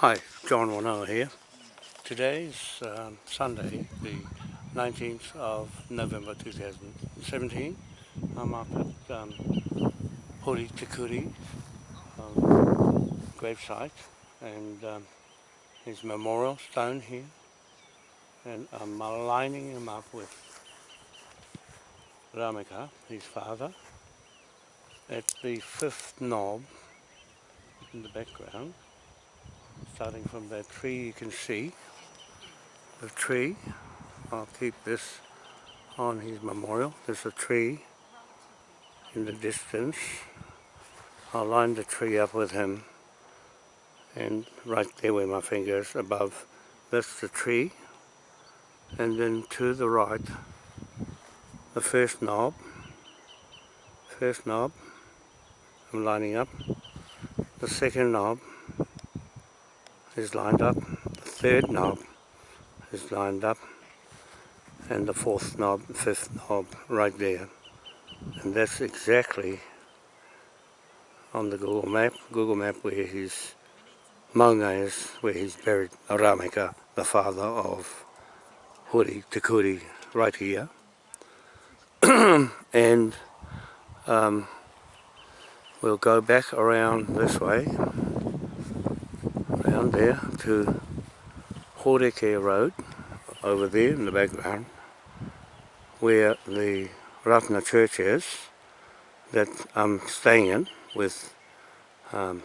Hi, John Warnow here. Today's um, Sunday, the 19th of November 2017. I'm up at um, Hori Tikuri um, gravesite and um, his memorial stone here. And I'm lining him up with Ramika, his father, at the fifth knob in the background starting from that tree you can see the tree I'll keep this on his memorial there's a tree in the distance I'll line the tree up with him and right there where my fingers above that's the tree and then to the right the first knob first knob I'm lining up the second knob is lined up, the third knob is lined up, and the fourth knob, fifth knob right there. And that's exactly on the Google map, Google map where his maunga is, where he's buried, Aramika, the father of Huri, Tikuri, right here. and um, we'll go back around this way down there to Horeke Road over there in the background where the Ratna Church is that I'm staying in with um,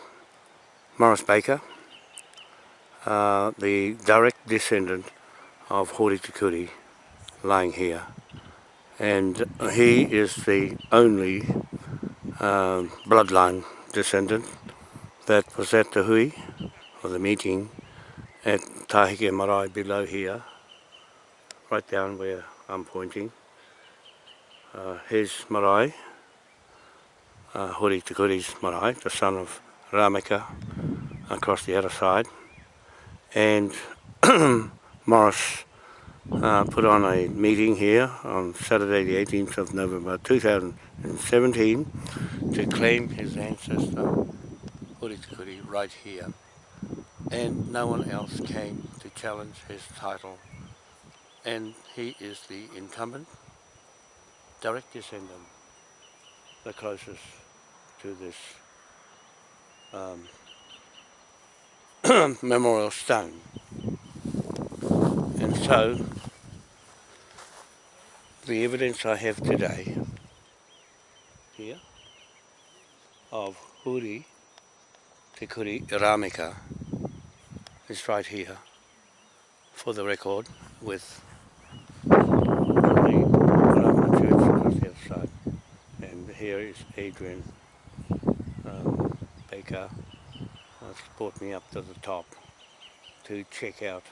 Morris Baker, uh, the direct descendant of Horitikuri lying here. And he is the only uh, bloodline descendant that was at the Hui of the meeting at Tahike Marae below here, right down where I'm pointing. Uh, his Marae, uh, Hori Tukuri's Marae, the son of Rameka, across the other side. And Morris uh, put on a meeting here on Saturday the 18th of November 2017 to claim his ancestor, Hori Tukuri, right here and no one else came to challenge his title. And he is the incumbent, direct descendant, the closest to this um, memorial stone. And so, the evidence I have today here of Huri Te Kuri Ramika is right here for the record with the church on the south side. And here is Adrian um, Baker that's uh, brought me up to the top to check out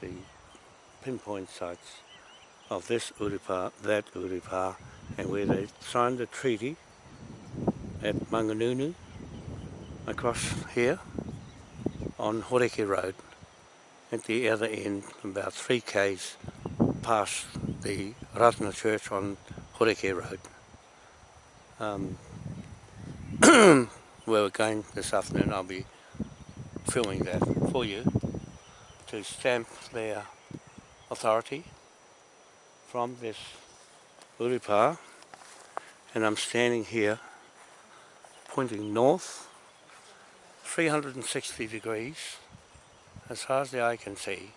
the pinpoint sites of this Urupa, that Urupa, and where they signed the treaty at Manganunu across here. on Horeke Road at the other end, about 3 k's past the Ratna Church on Horeke Road. Um, where we're going this afternoon, I'll be filming that for you to stamp their authority from this Uripa and I'm standing here pointing north 360 degrees, as far as the eye can see,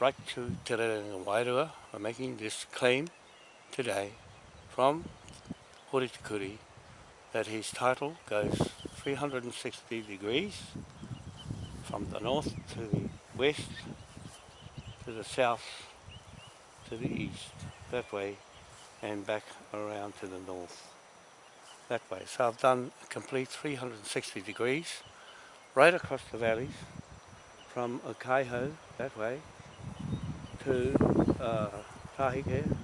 right to Te Rerenga Wairua. I'm making this claim today from Horitikuri that his title goes 360 degrees from the north to the west to the south to the east that way and back around to the north that way so I've done a complete 360 degrees right across the valleys from Okaiho that way to uh, Tahike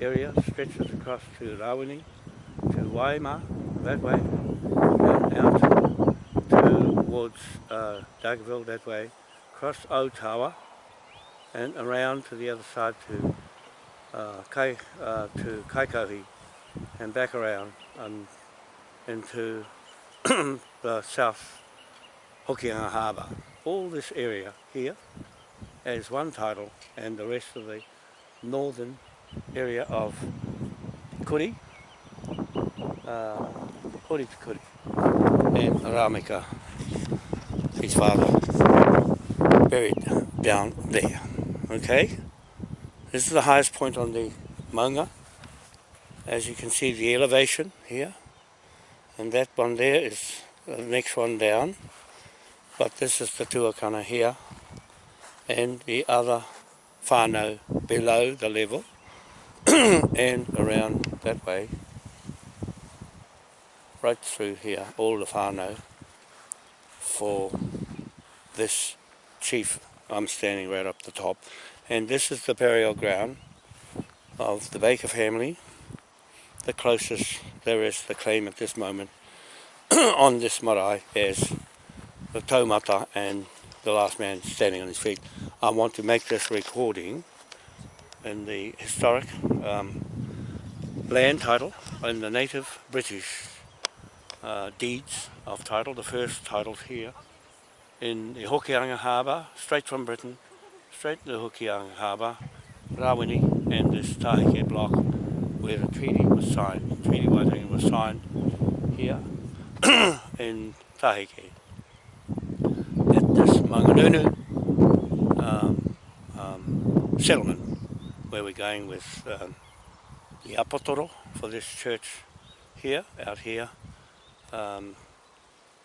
area, stretches across to Rawini, to Waima that way, and out towards uh, Dagaville that way, across Otawa and around to the other side to uh, Kai, uh, to Kaikohi and back around and um, into the south Hokianga Harbour. All this area here as one title and the rest of the northern area of Kuri, uh, Kuri Kuri, and Aramika, his father, buried down there. Okay, this is the highest point on the Maunga. As you can see the elevation here, and that one there is the next one down. but this is the tuakana here and the other whānau below the level and around that way right through here all the whānau for this chief I'm standing right up the top and this is the burial ground of the Baker family the closest there is the claim at this moment on this marae is the taumata and the last man standing on his feet. I want to make this recording in the historic um, land title in the native British uh, deeds of title, the first titles here in the Hokianga Harbour, straight from Britain, straight to the Hokianga Harbour, Rawini and this Tahike block where the treaty was signed. The treaty was signed here in Tahike. Christmas, Manganunu um, um, settlement, where we're going with um, the Apotoro for this church here, out here, um,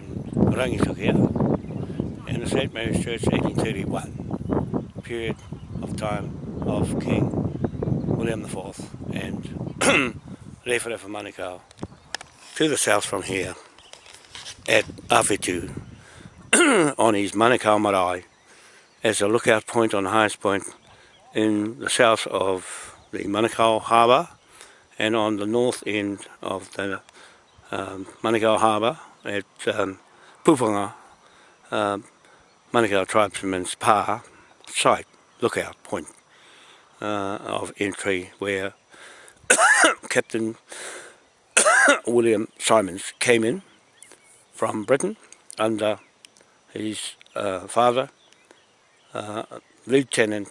in Rangisakia and the state Church, 1831, period of time of King William IV and Referefa Manukau to the south from here at Avitu, on his Manukau Marae as a lookout point on the highest point in the south of the Manukau Harbour and on the north end of the um, Manukau Harbour at um, Pupunga, uh, um, Manukau Tribesmen's Pa site, lookout point uh, of entry where Captain William Simons came in from Britain under his uh, father, uh, Lieutenant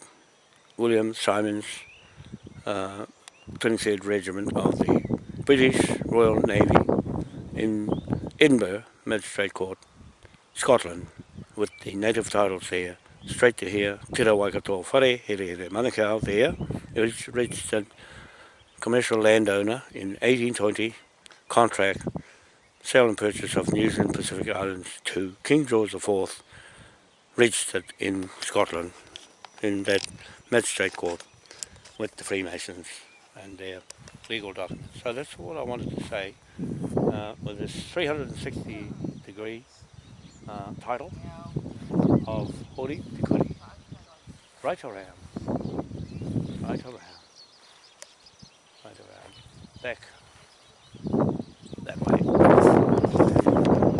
William Simons. Uh, 23rd Regiment of the British Royal Navy in Edinburgh Magistrate Court, Scotland, with the native titles there, straight to here, Tira Waikato Whare, here, here, Manukau there. It was registered commercial landowner in 1820, contract, sale and purchase of New Zealand Pacific Islands to King George IV, registered in Scotland, in that magistrate court with the Freemasons. and their legal documents. So that's all I wanted to say uh, with this 360 degree uh, title of Holy, Tikuri. Right around, right around, right around, back, that way.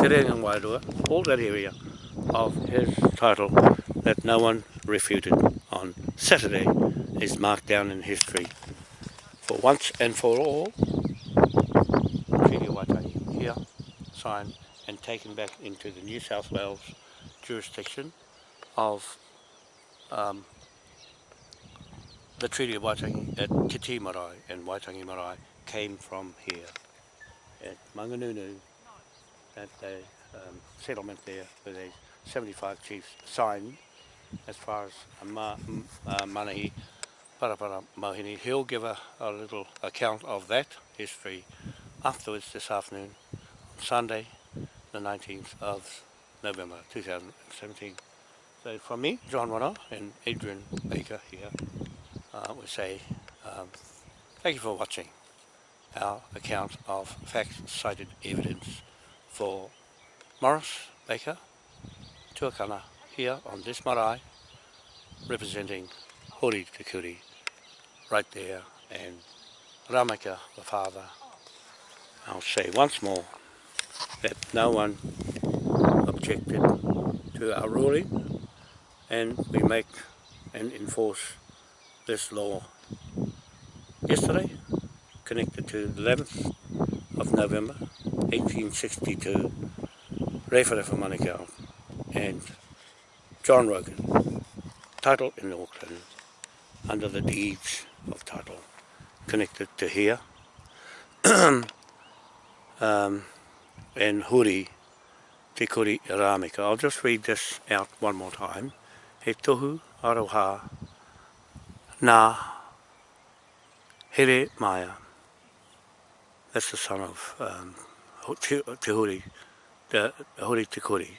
Te Wairua, all that area of his title that no one refuted on Saturday is marked down in history for once and for all, Treaty of Waitangi here, signed and taken back into the New South Wales jurisdiction of um, the Treaty of Waitangi at Titi Marae and Waitangi Marae came from here at Manganunu, at the um, settlement there where the 75 chiefs signed as far as uh, Manahi. Ma uh, Parapara Mahini. He'll give a, a little account of that history afterwards this afternoon, Sunday, the 19th of November 2017. So from me, John Wano and Adrian Baker here, uh, we say um, thank you for watching our account of fact-cited evidence for Morris Baker, Tuakana, here on this marae, representing Hori Te Kuri right there and Ramaka the father I'll say once more that no one objected to our ruling and we make and enforce this law yesterday connected to the 11th of November 1862 Rafa Manukau and John Rogan title in Auckland under the deeds of title connected to here um, and huri te kuri rāmika. I'll just read this out one more time. He tohu aroha nā here maia. That's the son of um, te, te huri, the, huri te kuri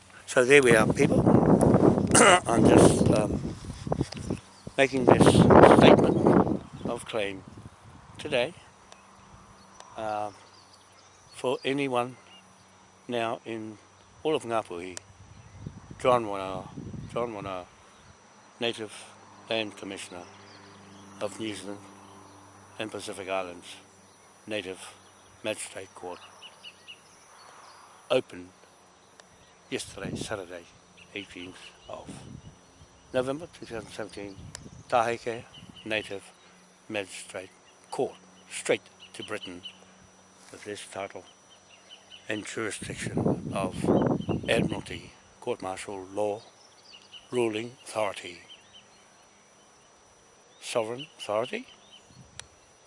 So there we are, people. I'm just um, making this statement of claim today uh, for anyone now in all of Ngāpuhi, John Wanao, John Wanao, Native Land Commissioner of New Zealand and Pacific Islands Native Magistrate Court opened yesterday, Saturday, 18th of November 2017, Tahike Native Magistrate Court, straight to Britain with this title and jurisdiction of Admiralty Court Martial Law ruling authority. Sovereign authority?